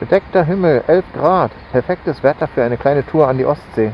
Bedeckter Himmel, 11 Grad. Perfektes Wetter für eine kleine Tour an die Ostsee.